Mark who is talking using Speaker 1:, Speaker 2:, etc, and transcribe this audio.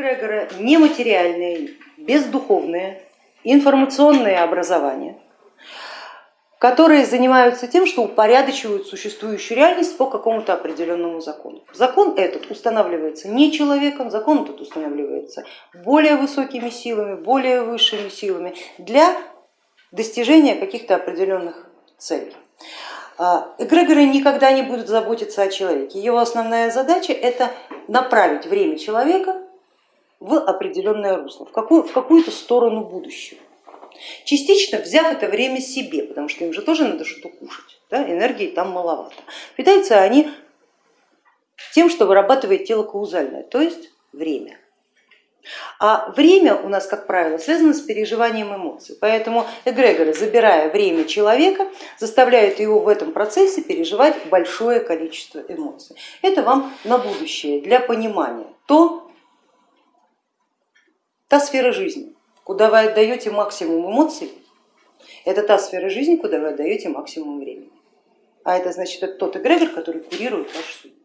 Speaker 1: эгрегора нематериальные, бездуховные, информационные образования, которые занимаются тем, что упорядочивают существующую реальность по какому-то определенному закону. Закон этот устанавливается не человеком, закон этот устанавливается более высокими силами, более высшими силами для достижения каких-то определенных целей. А, эгрегоры никогда не будут заботиться о человеке. Его основная задача это направить время человека в определенное русло, в, какую, в какую-то сторону будущего. Частично взяв это время себе, потому что им же тоже надо что-то кушать, да? энергии там маловато. Питаются они тем, что вырабатывает тело каузальное, то есть время. А время у нас, как правило, связано с переживанием эмоций, поэтому эгрегоры, забирая время человека, заставляют его в этом процессе переживать большое количество эмоций. Это вам на будущее, для понимания, то, та сфера жизни, куда вы отдаете максимум эмоций, это та сфера жизни, куда вы отдаете максимум времени. А это значит, это тот эгрегор, который курирует вашу судьбу.